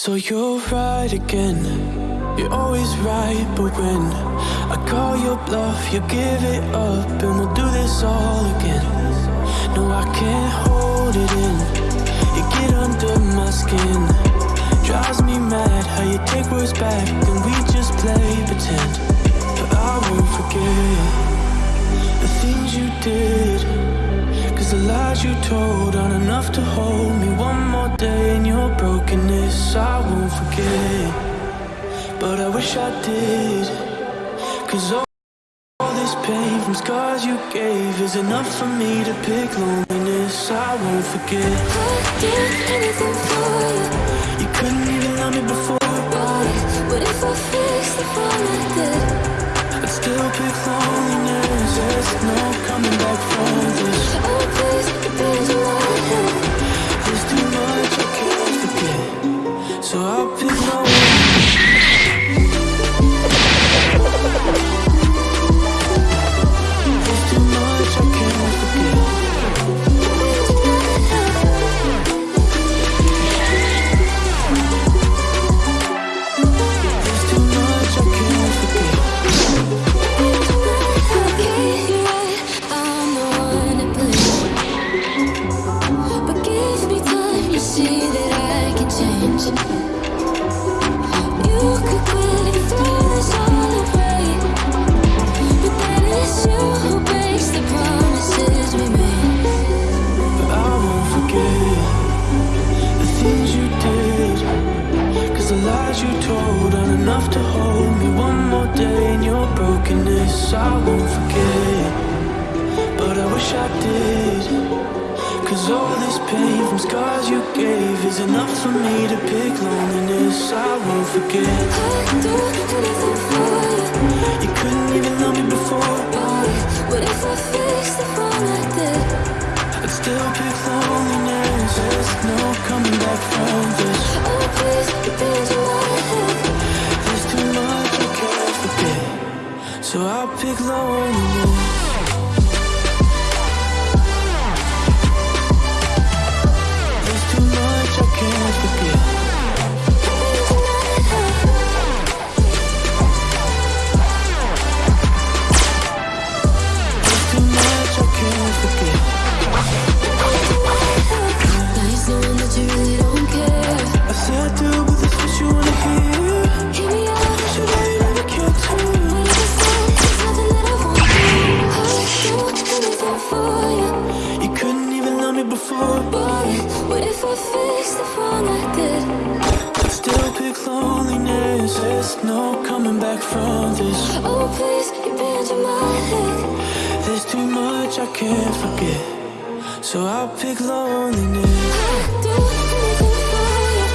So you're right again. You're always right, but when I call your bluff, you give it up, and we'll do this all again. No, I can't hold it in. You get under my skin. Drives me mad how you take words back, then we just play pretend. But I won't forget the things you did. Cause the lies you told aren't enough to hold brokenness. I won't forget, but I wish I did. Cause all, all this pain from scars you gave is enough for me to pick loneliness. I won't forget. I'd do anything for you. You couldn't even love me before, But what if I fix the fall I did? I'd still pick loneliness. There's no coming back from this. I won't forget, but I wish I did. Cause all this pain from scars you gave is enough for me to pick loneliness. I won't forget. I'd do anything for you. So I'll pick loneliness. There's loneliness. There's no coming back from this. Oh, please, you bend in my head. There's too much I can't forget, so I'll pick loneliness. I'd do anything for you.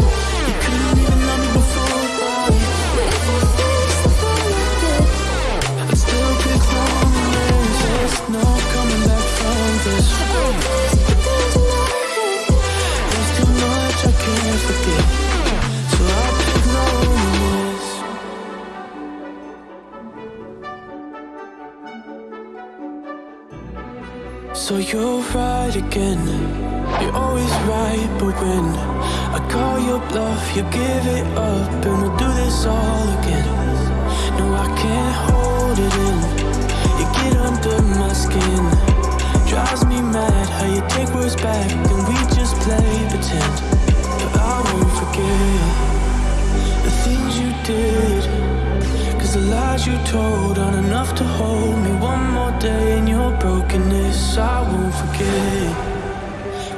You couldn't even love me before, But if I fix the fall I? I'd still pick loneliness. There's no coming back from this. Oh, please, you bend in my head. There's too much I can't forget, you're right again. You're always right, but when I call your bluff, you give it up, and we'll do this all again. No, I can't hold it in. You get under my skin. Drives me mad how you take words back, then we just play pretend. But I won't forget the things you did. Cause the lies you told aren't enough to hold me one more day in your brokenness. I won't forget,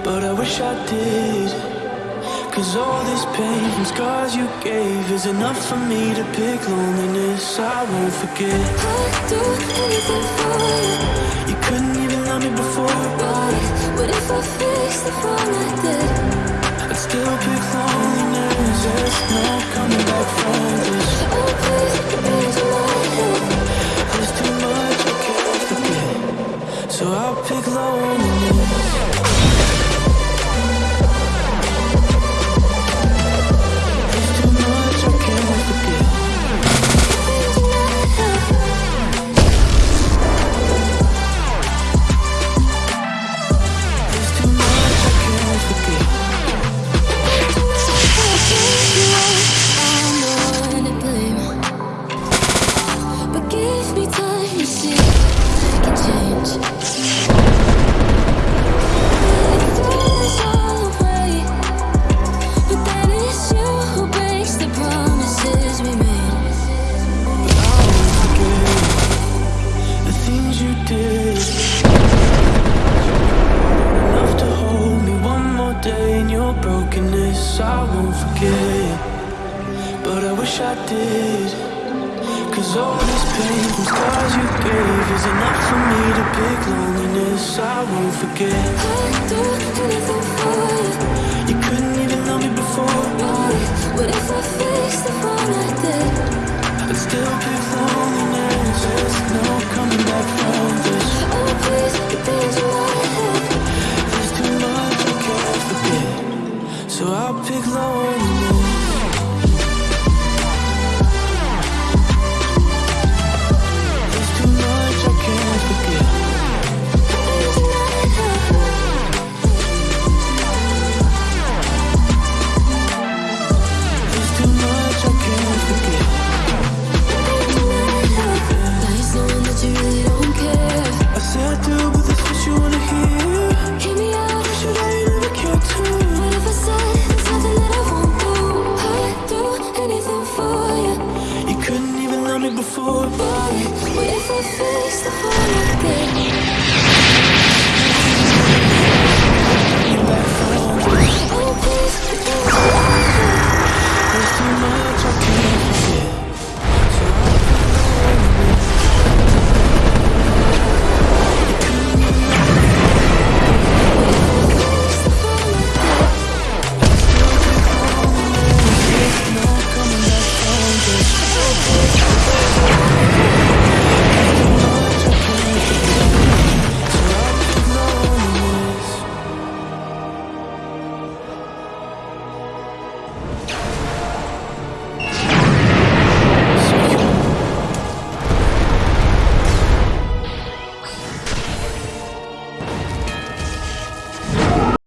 but I wish I did. Cause all this pain from scars you gave is enough for me to pick loneliness. I won't forget. I'd do anything for you. You couldn't even love me before, But what if I fix the fall I did? I'd still pick loneliness. There's no coming back from I'll pick loneliness. wish I did. Cause all this pain from scars you gave Is enough for me to pick loneliness. I won't forget. I don't do anything for it You couldn't even love me before. Why? What if I face the wrong I did? I'd still pick loneliness. There's no coming back from this. Oh please, the things you wanted There's too much I can't forget. So I'll pick loneliness. 올